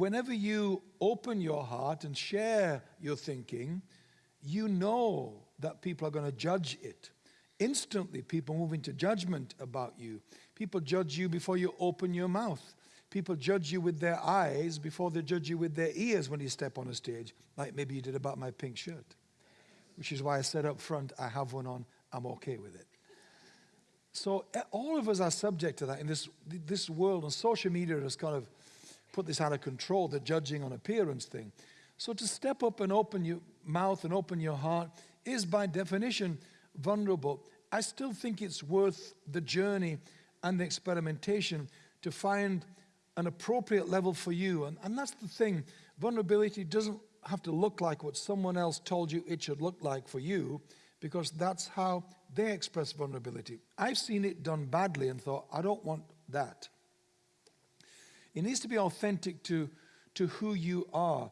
whenever you open your heart and share your thinking, you know that people are going to judge it. Instantly, people move into judgment about you. People judge you before you open your mouth. People judge you with their eyes before they judge you with their ears when you step on a stage, like maybe you did about my pink shirt, which is why I said up front, I have one on, I'm okay with it. So eh, all of us are subject to that in this, this world, and social media has kind of put this out of control, the judging on appearance thing. So to step up and open your mouth and open your heart is by definition vulnerable. I still think it's worth the journey and the experimentation to find an appropriate level for you. And, and that's the thing. Vulnerability doesn't have to look like what someone else told you it should look like for you because that's how they express vulnerability. I've seen it done badly and thought, I don't want that. It needs to be authentic to, to who you are.